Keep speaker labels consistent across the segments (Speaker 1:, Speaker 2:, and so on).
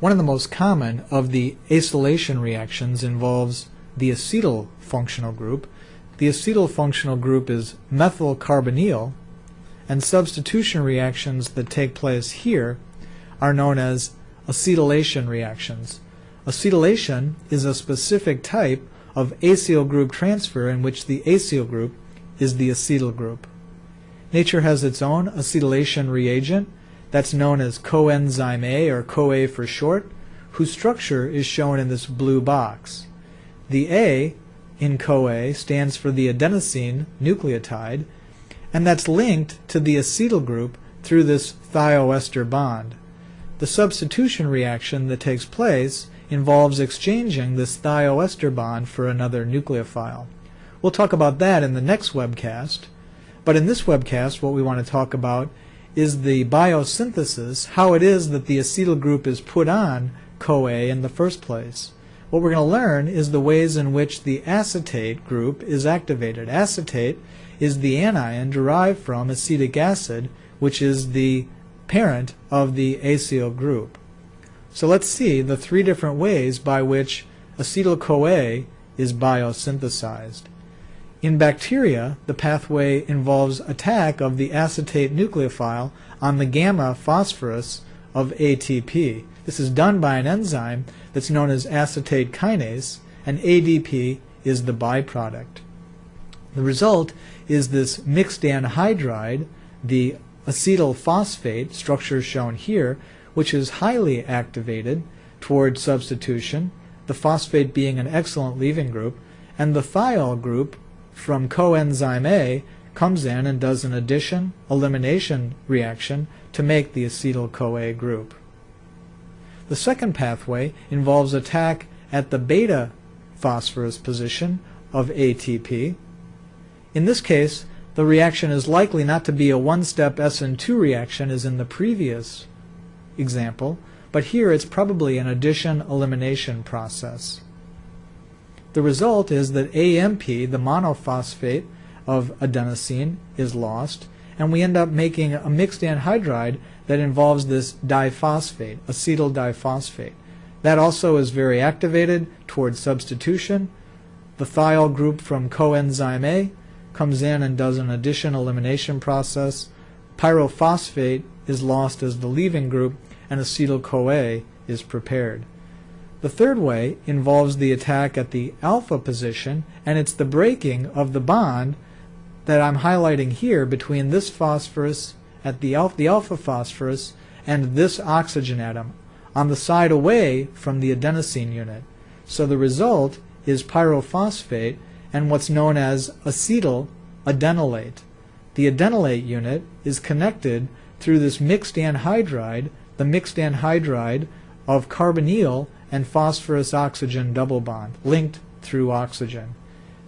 Speaker 1: One of the most common of the acylation reactions involves the acetyl functional group. The acetyl functional group is methyl carbonyl, and substitution reactions that take place here are known as acetylation reactions. Acetylation is a specific type of acyl group transfer in which the acyl group is the acetyl group. Nature has its own acetylation reagent that's known as coenzyme A or CoA for short, whose structure is shown in this blue box. The A in CoA stands for the adenosine nucleotide, and that's linked to the acetyl group through this thioester bond. The substitution reaction that takes place involves exchanging this thioester bond for another nucleophile. We'll talk about that in the next webcast, but in this webcast what we want to talk about is the biosynthesis, how it is that the acetyl group is put on CoA in the first place. What we're going to learn is the ways in which the acetate group is activated. Acetate is the anion derived from acetic acid, which is the parent of the acyl group. So let's see the three different ways by which acetyl-CoA is biosynthesized. In bacteria, the pathway involves attack of the acetate nucleophile on the gamma phosphorus of ATP. This is done by an enzyme that's known as acetate kinase, and ADP is the byproduct. The result is this mixed anhydride, the acetyl phosphate, structure shown here, which is highly activated toward substitution, the phosphate being an excellent leaving group, and the thiol group from coenzyme A comes in and does an addition elimination reaction to make the acetyl-CoA group. The second pathway involves attack at the beta phosphorus position of ATP. In this case, the reaction is likely not to be a one-step SN2 reaction as in the previous example, but here it's probably an addition-elimination process. The result is that AMP, the monophosphate of adenosine, is lost, and we end up making a mixed anhydride that involves this diphosphate, acetyl diphosphate. That also is very activated towards substitution. The thiol group from coenzyme A comes in and does an addition elimination process. Pyrophosphate is lost as the leaving group, and acetyl CoA is prepared. The third way involves the attack at the alpha position, and it's the breaking of the bond that I'm highlighting here between this phosphorus at the alpha, the alpha phosphorus and this oxygen atom on the side away from the adenosine unit. So the result is pyrophosphate and what's known as acetyl adenylate. The adenylate unit is connected through this mixed anhydride, the mixed anhydride of carbonyl and phosphorus oxygen double bond linked through oxygen.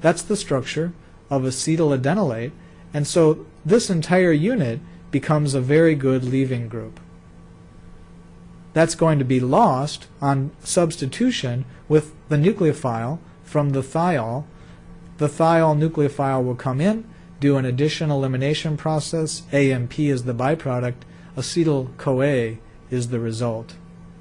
Speaker 1: That's the structure of acetyl adenylate, and so this entire unit becomes a very good leaving group. That's going to be lost on substitution with the nucleophile from the thiol. The thiol nucleophile will come in, do an addition elimination process, AMP is the byproduct, acetyl-CoA is the result.